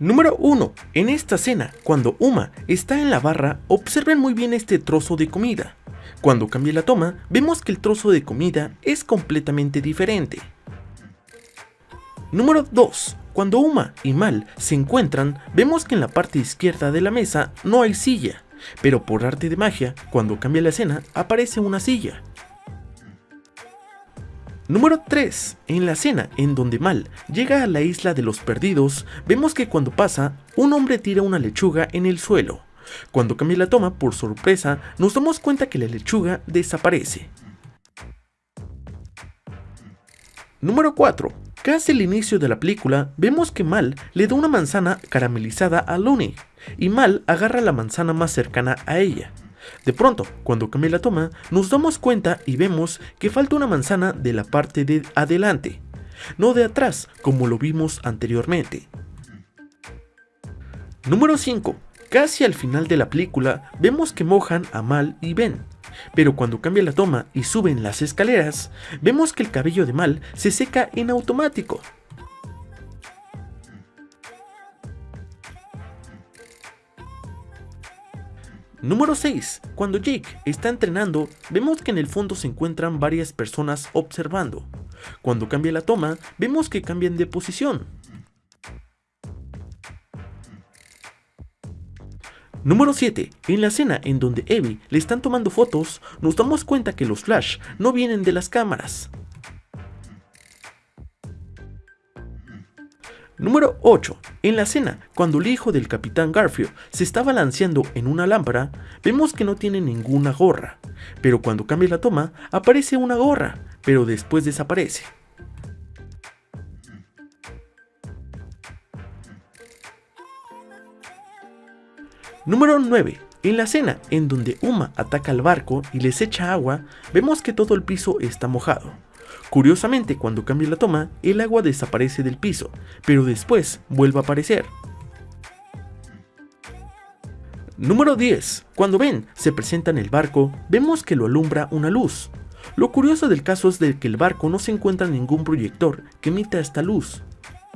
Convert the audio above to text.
Número 1. En esta escena, cuando Uma está en la barra, observen muy bien este trozo de comida. Cuando cambia la toma, vemos que el trozo de comida es completamente diferente. Número 2. Cuando Uma y Mal se encuentran, vemos que en la parte izquierda de la mesa no hay silla, pero por arte de magia, cuando cambia la escena, aparece una silla. Número 3. En la escena en donde Mal llega a la isla de los perdidos, vemos que cuando pasa, un hombre tira una lechuga en el suelo. Cuando cambia la toma, por sorpresa, nos damos cuenta que la lechuga desaparece. Número 4. Casi al inicio de la película, vemos que Mal le da una manzana caramelizada a Looney, y Mal agarra la manzana más cercana a ella. De pronto, cuando cambia la toma, nos damos cuenta y vemos que falta una manzana de la parte de adelante, no de atrás, como lo vimos anteriormente. Número 5. Casi al final de la película, vemos que mojan a Mal y Ben. Pero cuando cambia la toma y suben las escaleras, vemos que el cabello de Mal se seca en automático. Número 6. Cuando Jake está entrenando, vemos que en el fondo se encuentran varias personas observando. Cuando cambia la toma, vemos que cambian de posición. Número 7. En la escena en donde Evie le están tomando fotos, nos damos cuenta que los flash no vienen de las cámaras. Número 8. En la escena, cuando el hijo del Capitán Garfield se está balanceando en una lámpara, vemos que no tiene ninguna gorra, pero cuando cambia la toma, aparece una gorra, pero después desaparece. Número 9. En la escena en donde Uma ataca al barco y les echa agua, vemos que todo el piso está mojado. Curiosamente, cuando cambia la toma, el agua desaparece del piso, pero después vuelve a aparecer. Número 10. Cuando Ben se presenta en el barco, vemos que lo alumbra una luz. Lo curioso del caso es de que el barco no se encuentra ningún proyector que emita esta luz.